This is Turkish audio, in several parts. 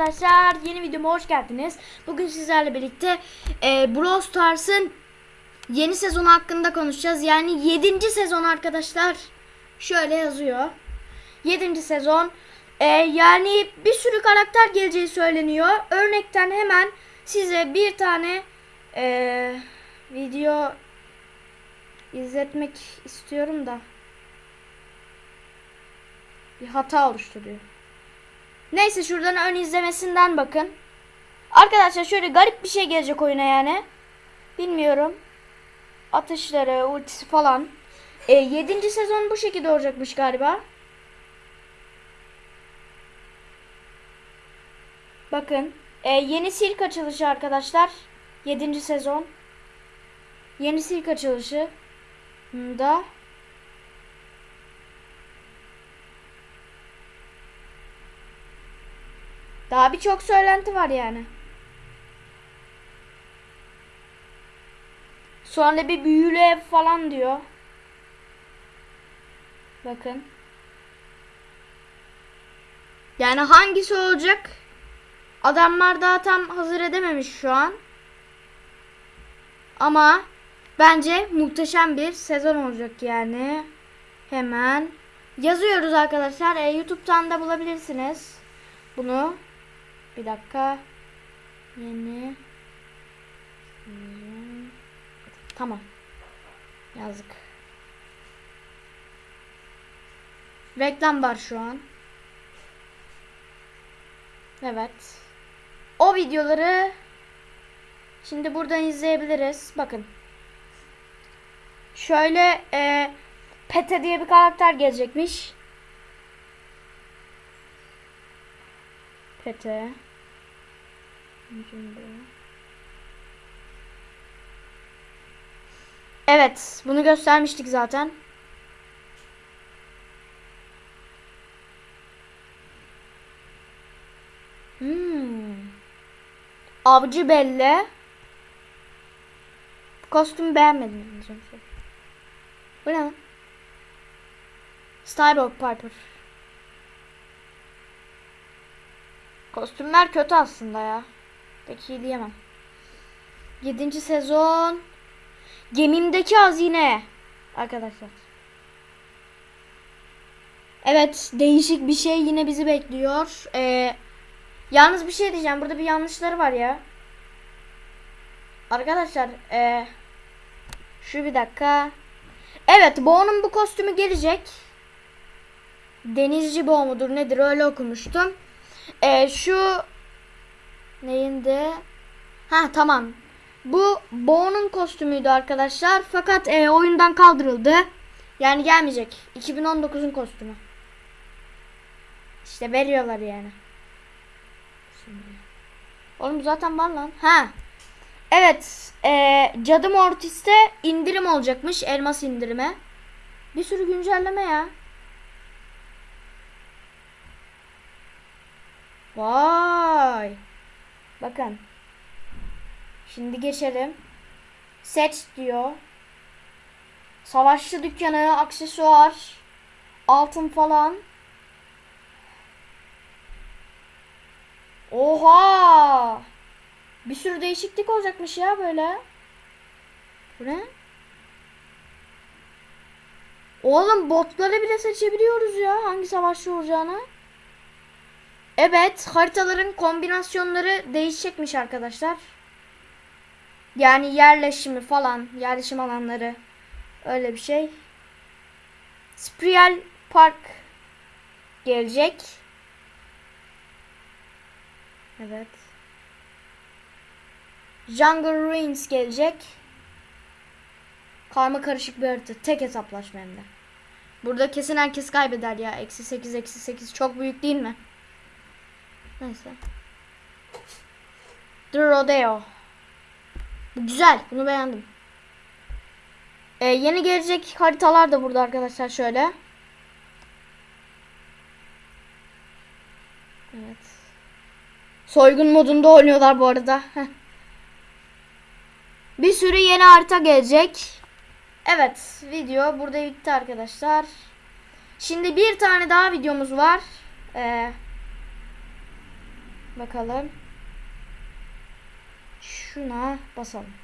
arkadaşlar yeni videoma hoş geldiniz. Bugün sizlerle birlikte e, Brawl Stars'ın yeni sezonu hakkında konuşacağız. Yani 7. sezon arkadaşlar. Şöyle yazıyor. 7. sezon. E, yani bir sürü karakter geleceği söyleniyor. Örnekten hemen size bir tane e, video izletmek istiyorum da bir hata oluşturuyor. Neyse şuradan ön izlemesinden bakın. Arkadaşlar şöyle garip bir şey gelecek oyuna yani. Bilmiyorum. Atışları, ultisi falan. E, 7. sezon bu şekilde olacakmış galiba. Bakın. E, yeni silk açılışı arkadaşlar. 7. sezon. Yeni silk açılışı. Da. Daha birçok söylenti var yani. Sonra bir büyülü ev falan diyor. Bakın. Yani hangisi olacak? Adamlar daha tam hazır edememiş şu an. Ama bence muhteşem bir sezon olacak yani. Hemen yazıyoruz arkadaşlar. E, YouTube'dan da bulabilirsiniz. Bunu bir dakika. Yeni. Tamam. Yazdık. Reklam var şu an. Evet. O videoları şimdi buradan izleyebiliriz. Bakın. Şöyle e, Pete diye bir karakter gelecekmiş. Pete. Evet, bunu göstermiştik zaten. Hmm. Avcı Belle. Kostümü beğenmedim. Bu ne? Styro Piper. Kostümler kötü aslında ya. Pek iyi diyemem. 7. sezon. Gemimdeki hazine. Arkadaşlar. Evet değişik bir şey yine bizi bekliyor. Ee, yalnız bir şey diyeceğim. Burada bir yanlışları var ya. Arkadaşlar. Ee, şu bir dakika. Evet Bo'nun bu kostümü gelecek. Denizci Bo mudur nedir öyle okumuştum. Ee, şu neyindi? Ha tamam. Bu Bo'nun kostümüydü arkadaşlar. Fakat e, oyundan kaldırıldı. Yani gelmeyecek. 2019'un kostümü. İşte veriyorlar yani. Şimdi. Oğlum zaten var lan. Ha. Evet. E, Cadı Mortis'te indirim olacakmış. Elmas indirime. Bir sürü güncelleme ya. Vay. Bakın. Şimdi geçelim. Set diyor. Savaşçı dükkanı, aksesuar, altın falan. Oha! Bir sürü değişiklik olacakmış ya böyle. Bu ne? Oğlum botları bile seçebiliyoruz ya hangi savaşçı olacağını. Evet haritaların kombinasyonları değişecekmiş arkadaşlar. Yani yerleşimi falan yerleşim alanları öyle bir şey. Spriel Park gelecek. Evet. Jungle Ruins gelecek. Karma karışık bir harita. Tek hesaplaşma hem de. Burada kesin herkes kaybeder ya. Eksi 8 eksi 8 çok büyük değil mi? Neyse. The Rodeo. Bu güzel. Bunu beğendim. Ee, yeni gelecek haritalar da burada arkadaşlar şöyle. Evet. Soygun modunda oynuyorlar bu arada. Bir sürü yeni harita gelecek. Evet video burada bitti arkadaşlar. Şimdi bir tane daha videomuz var. Ee, Bakalım. Şuna basalım.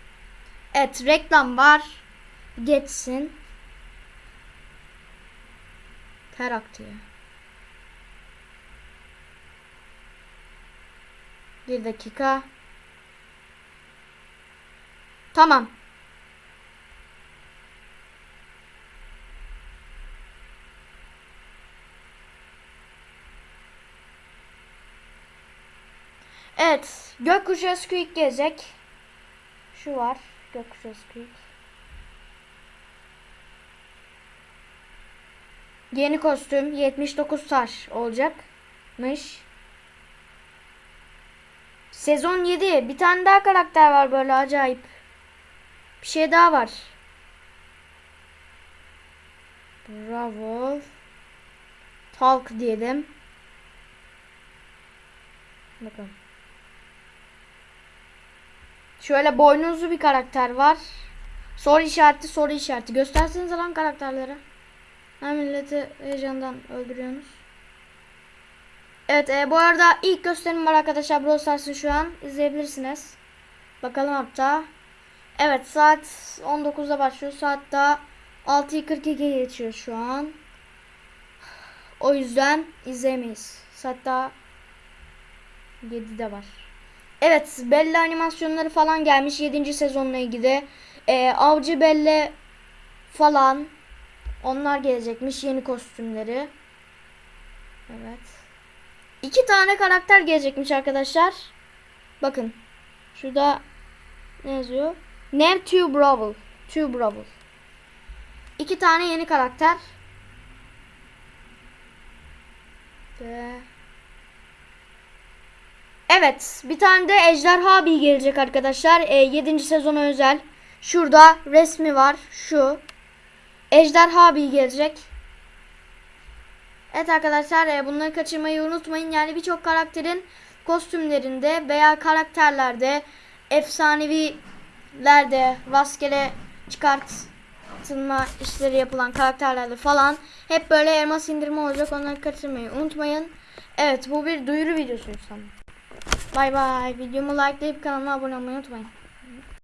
Evet reklam var. Geçsin. Ter aktıyor. Bir dakika. Tamam. Evet. Gökkuşağı Squeak gelecek. Şu var. Gökkuşağı Squeak. Yeni kostüm 79 taş olacakmış. Sezon 7. Bir tane daha karakter var böyle acayip. Bir şey daha var. Bravo. Talk diyelim. Bakın. Şöyle boynuzlu bir karakter var. Soru işareti soru işareti. Gösterseniz lan karakterleri. Ha milleti heyecandan öldürüyorsunuz. Evet e, bu arada ilk gösterim var arkadaşlar Brawl Stars'ın şu an izleyebilirsiniz. Bakalım hatta. Evet saat 19'da başlıyor. Saat daha 6.42 geçiyor şu an. O yüzden izleyemeyiz. Saat daha 7'de var. Evet Bella animasyonları falan gelmiş 7. sezonla ilgili. E, Avcı Bella falan onlar gelecekmiş yeni kostümleri. Evet. İki tane karakter gelecekmiş arkadaşlar. Bakın. Şurada ne yazıyor? Name Two Brawl. Two Brawl. İki tane yeni karakter. Ve... Evet. Bir tane de Ejderha Bee gelecek arkadaşlar. E, 7. sezona özel. Şurada resmi var. Şu. Ejderha Bee gelecek. Evet arkadaşlar e, bunları kaçırmayı unutmayın. Yani birçok karakterin kostümlerinde veya karakterlerde efsanevilerde rastgele çıkartılma işleri yapılan karakterlerde falan hep böyle elmas indirme olacak. Onları kaçırmayı unutmayın. Evet bu bir duyuru videosu sanırım. Bay bay. Videomu likelayıp kanalıma abone olmayı unutmayın.